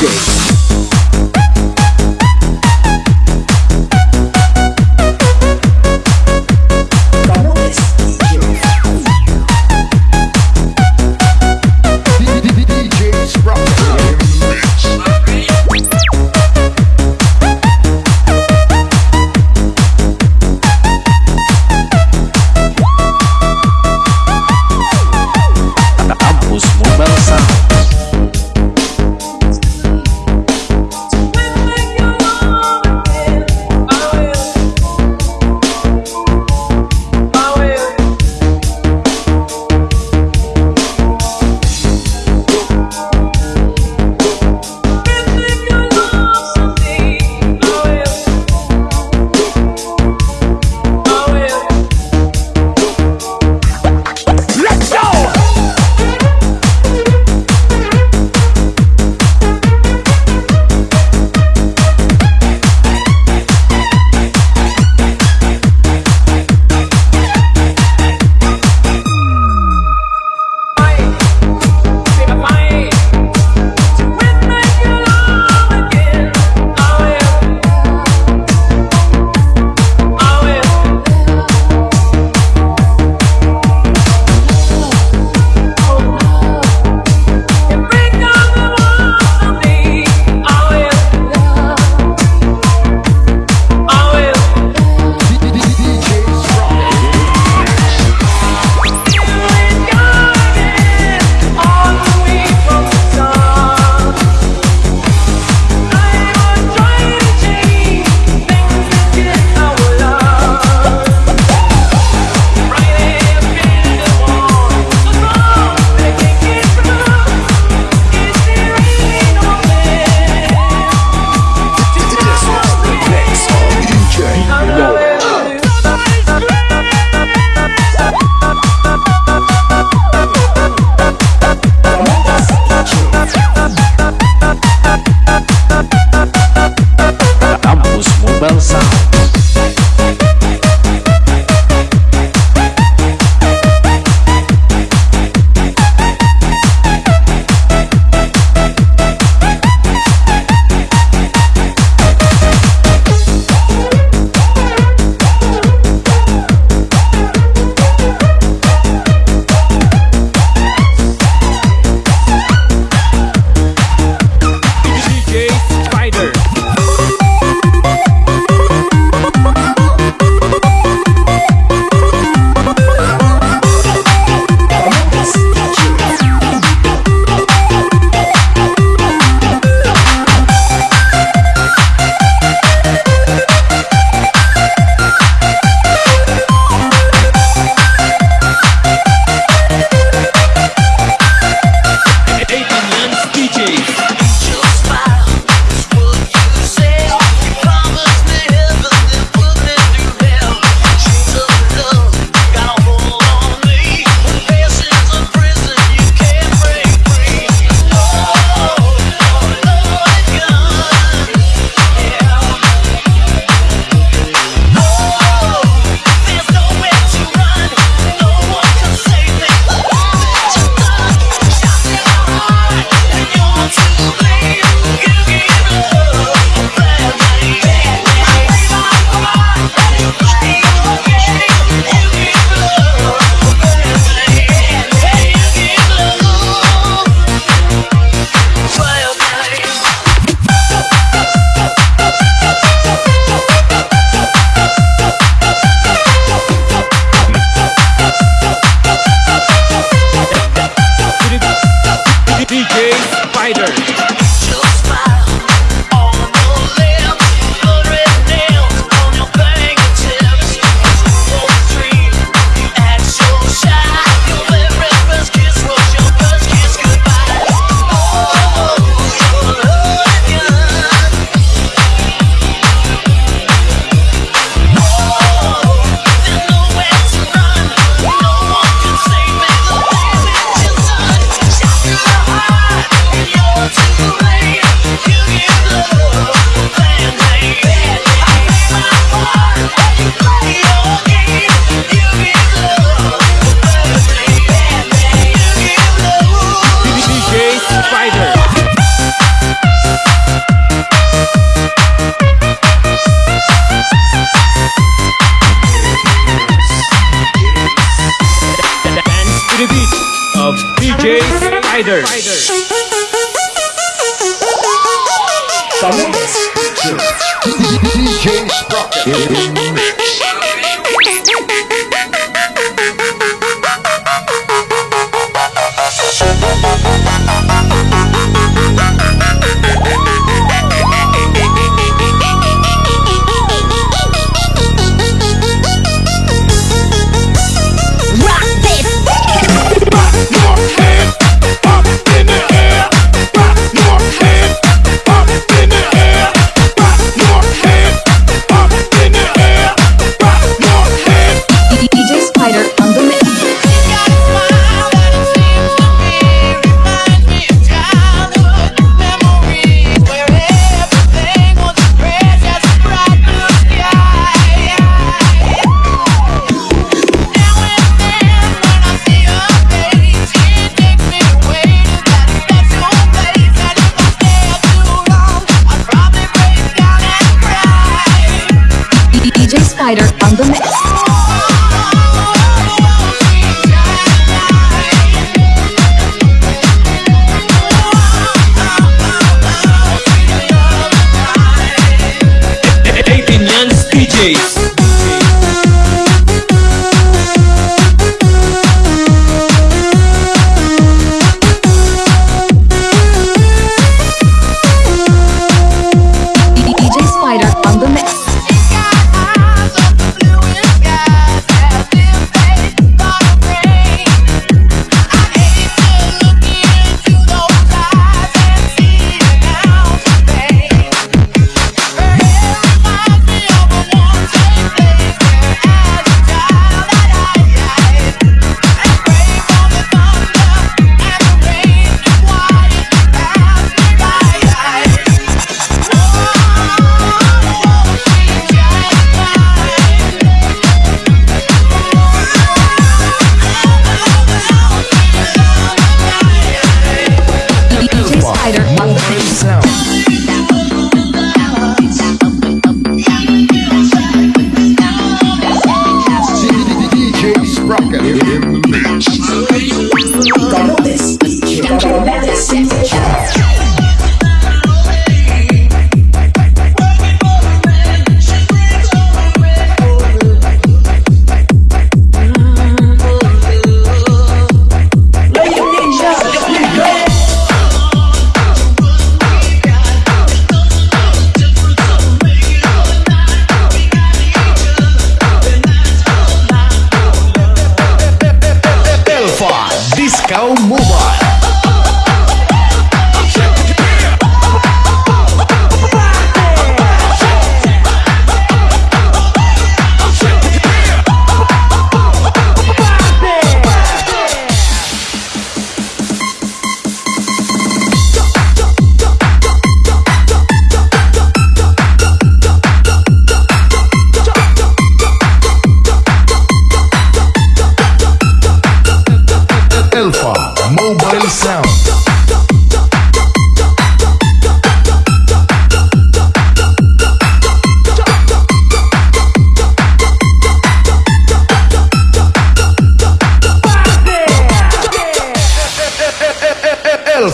DJ.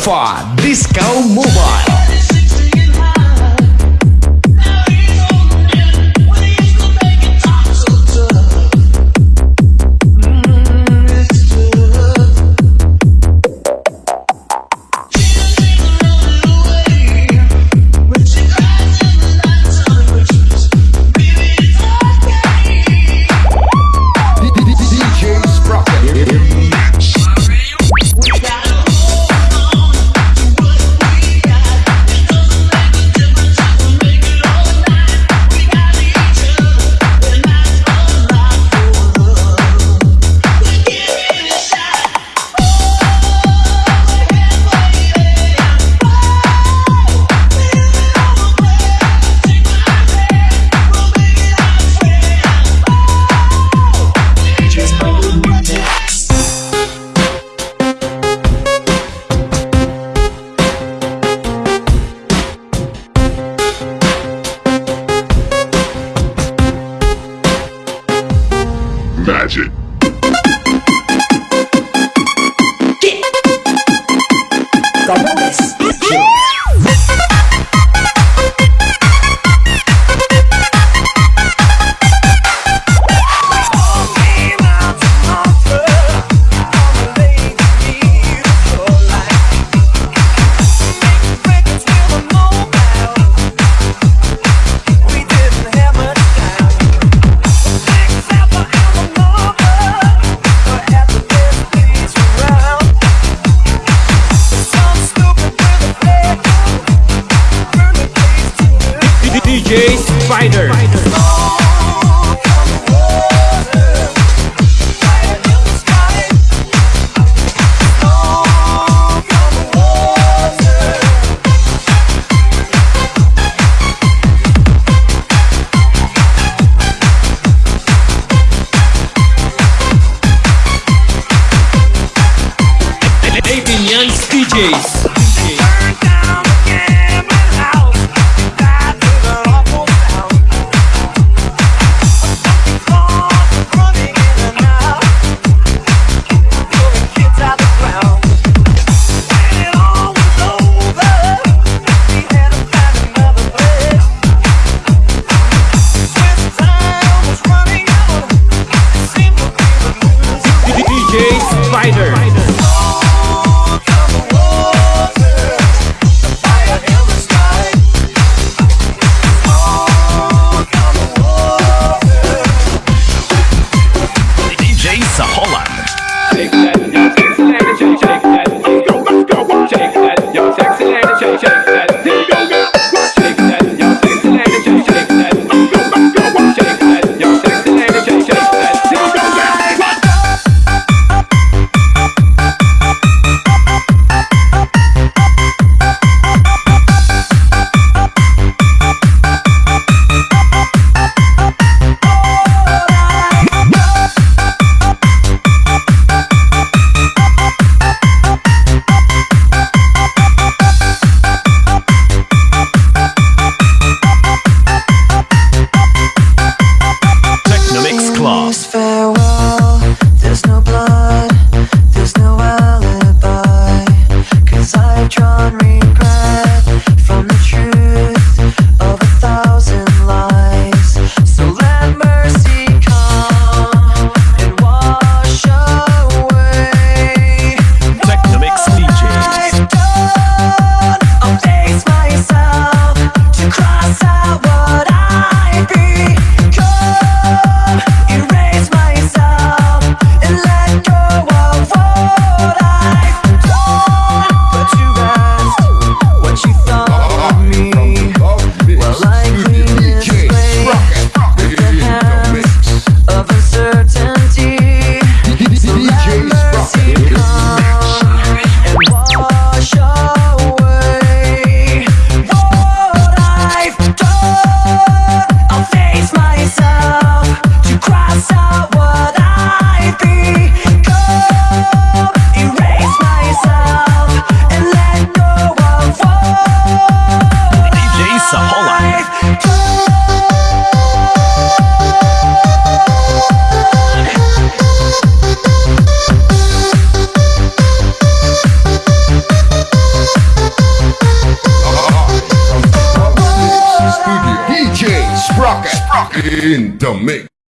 Alpha Disco Mobile. Watch it!